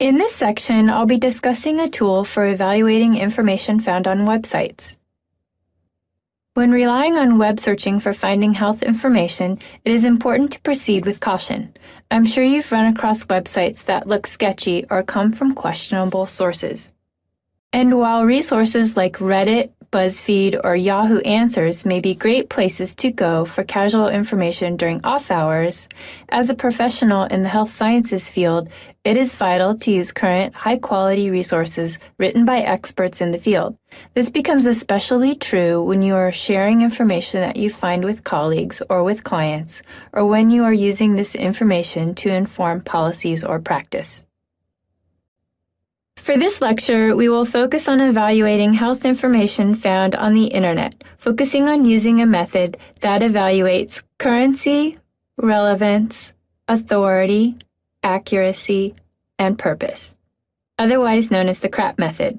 In this section, I'll be discussing a tool for evaluating information found on websites. When relying on web searching for finding health information, it is important to proceed with caution. I'm sure you've run across websites that look sketchy or come from questionable sources. And while resources like Reddit, BuzzFeed, or Yahoo Answers may be great places to go for casual information during off hours, as a professional in the health sciences field, it is vital to use current, high quality resources written by experts in the field. This becomes especially true when you are sharing information that you find with colleagues or with clients, or when you are using this information to inform policies or practice. For this lecture, we will focus on evaluating health information found on the Internet, focusing on using a method that evaluates currency, relevance, authority, accuracy, and purpose, otherwise known as the CRAP method.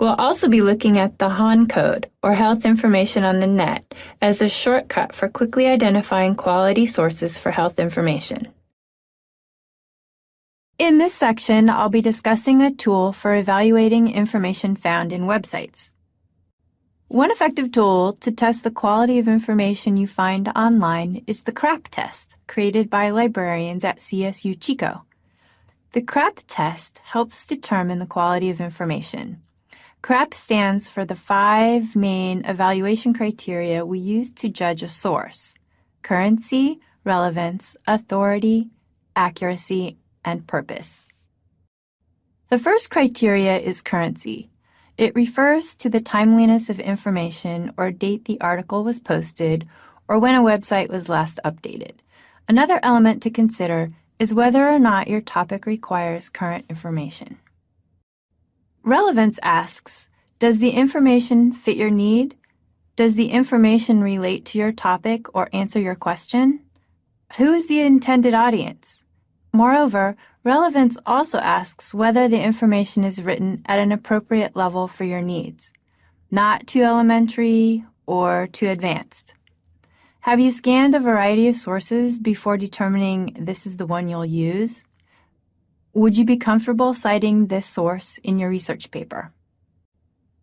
We'll also be looking at the HON code, or Health Information on the Net, as a shortcut for quickly identifying quality sources for health information. In this section, I'll be discussing a tool for evaluating information found in websites. One effective tool to test the quality of information you find online is the CRAP test, created by librarians at CSU Chico. The CRAP test helps determine the quality of information. CRAP stands for the five main evaluation criteria we use to judge a source currency, relevance, authority, accuracy, and purpose. The first criteria is currency. It refers to the timeliness of information or date the article was posted or when a website was last updated. Another element to consider is whether or not your topic requires current information. Relevance asks, does the information fit your need? Does the information relate to your topic or answer your question? Who is the intended audience? Moreover, relevance also asks whether the information is written at an appropriate level for your needs, not too elementary or too advanced. Have you scanned a variety of sources before determining this is the one you'll use? Would you be comfortable citing this source in your research paper?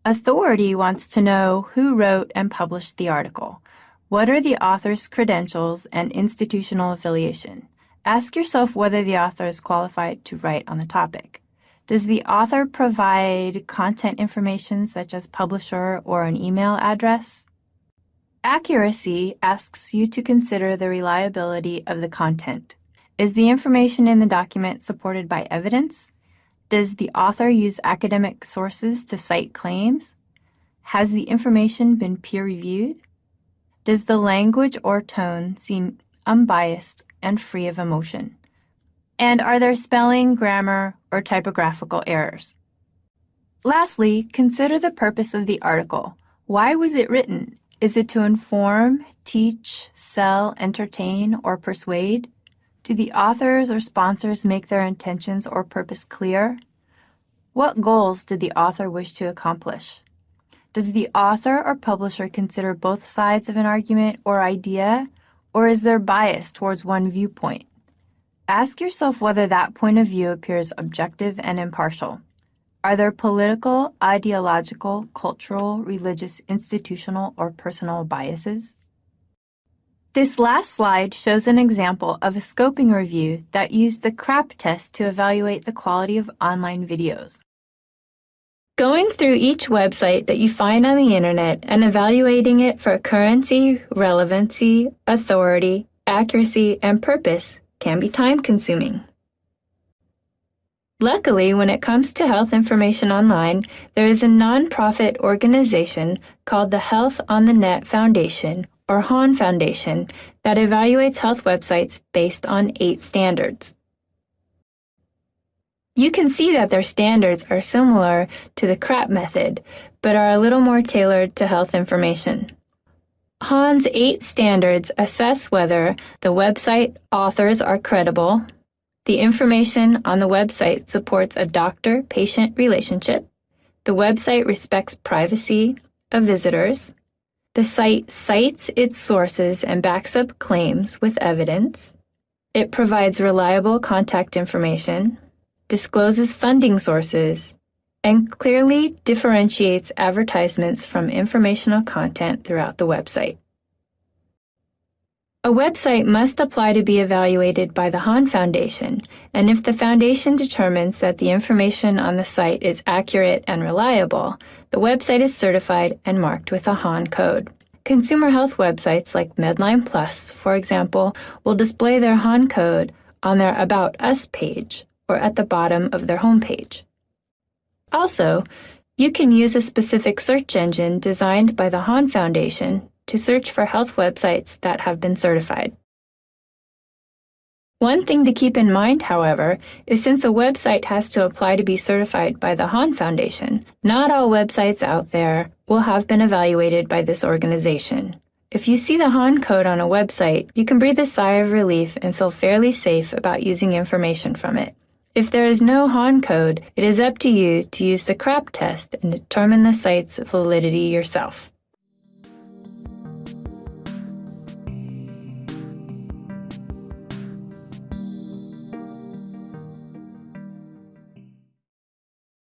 Authority wants to know who wrote and published the article. What are the author's credentials and institutional affiliation? Ask yourself whether the author is qualified to write on the topic. Does the author provide content information such as publisher or an email address? Accuracy asks you to consider the reliability of the content. Is the information in the document supported by evidence? Does the author use academic sources to cite claims? Has the information been peer reviewed? Does the language or tone seem unbiased and free of emotion? And are there spelling, grammar, or typographical errors? Lastly, consider the purpose of the article. Why was it written? Is it to inform, teach, sell, entertain, or persuade? Do the authors or sponsors make their intentions or purpose clear? What goals did the author wish to accomplish? Does the author or publisher consider both sides of an argument or idea or is there bias towards one viewpoint? Ask yourself whether that point of view appears objective and impartial. Are there political, ideological, cultural, religious, institutional, or personal biases? This last slide shows an example of a scoping review that used the CRAP test to evaluate the quality of online videos. Going through each website that you find on the internet and evaluating it for currency, relevancy, authority, accuracy, and purpose can be time consuming. Luckily, when it comes to health information online, there is a nonprofit organization called the Health on the Net Foundation, or HON Foundation, that evaluates health websites based on eight standards. You can see that their standards are similar to the CRAP method, but are a little more tailored to health information. HON's eight standards assess whether the website authors are credible, the information on the website supports a doctor patient relationship, the website respects privacy of visitors, the site cites its sources and backs up claims with evidence, it provides reliable contact information, discloses funding sources, and clearly differentiates advertisements from informational content throughout the website. A website must apply to be evaluated by the HON Foundation, and if the foundation determines that the information on the site is accurate and reliable, the website is certified and marked with a HON code. Consumer health websites like Medline Plus, for example, will display their HON code on their About Us page or at the bottom of their homepage. Also, you can use a specific search engine designed by the HON Foundation to search for health websites that have been certified. One thing to keep in mind, however, is since a website has to apply to be certified by the HON Foundation, not all websites out there will have been evaluated by this organization. If you see the HON code on a website, you can breathe a sigh of relief and feel fairly safe about using information from it. If there is no HON code, it is up to you to use the CRAP test and determine the site's validity yourself.